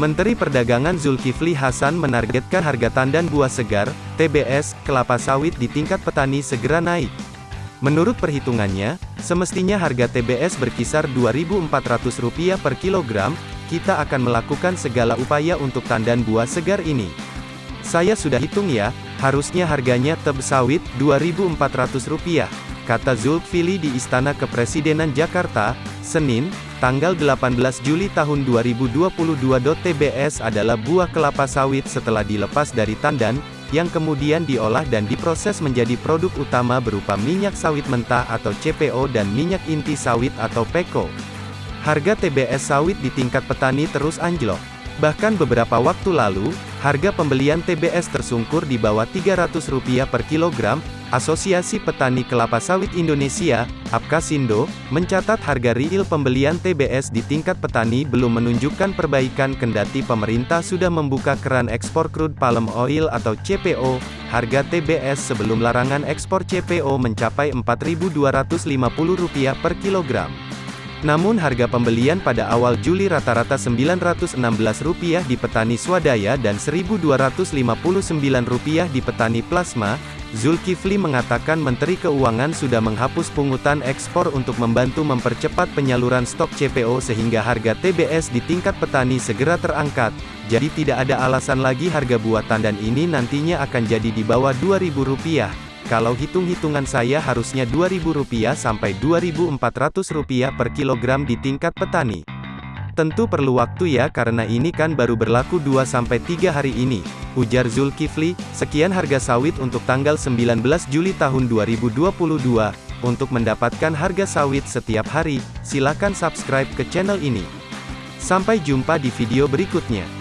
Menteri Perdagangan Zulkifli Hasan menargetkan harga tandan buah segar, TBS, kelapa sawit di tingkat petani segera naik. Menurut perhitungannya, semestinya harga TBS berkisar Rp2.400 per kilogram, kita akan melakukan segala upaya untuk tandan buah segar ini. Saya sudah hitung ya, harusnya harganya teb sawit Rp2.400, kata Zulkifli di Istana Kepresidenan Jakarta, Senin, tanggal 18 Juli tahun 2022. TBS adalah buah kelapa sawit setelah dilepas dari tandan, yang kemudian diolah dan diproses menjadi produk utama berupa minyak sawit mentah atau CPO dan minyak inti sawit atau PEKO. Harga TBS sawit di tingkat petani terus anjlok. Bahkan beberapa waktu lalu, harga pembelian TBS tersungkur di bawah Rp300 per kilogram, Asosiasi Petani Kelapa Sawit Indonesia, APKasindo, mencatat harga real pembelian TBS di tingkat petani belum menunjukkan perbaikan kendati pemerintah sudah membuka keran ekspor crude palm oil atau CPO. Harga TBS sebelum larangan ekspor CPO mencapai Rp4.250 per kilogram. Namun harga pembelian pada awal Juli rata-rata Rp916 di petani swadaya dan Rp1.259 di petani plasma, Zulkifli mengatakan Menteri Keuangan sudah menghapus pungutan ekspor untuk membantu mempercepat penyaluran stok CPO sehingga harga TBS di tingkat petani segera terangkat, jadi tidak ada alasan lagi harga buah tandan ini nantinya akan jadi di bawah Rp2.000. Kalau hitung-hitungan saya harusnya Rp2.000 sampai Rp2.400 per kilogram di tingkat petani. Tentu perlu waktu ya karena ini kan baru berlaku 2-3 hari ini. Ujar Zulkifli, sekian harga sawit untuk tanggal 19 Juli tahun 2022. Untuk mendapatkan harga sawit setiap hari, silakan subscribe ke channel ini. Sampai jumpa di video berikutnya.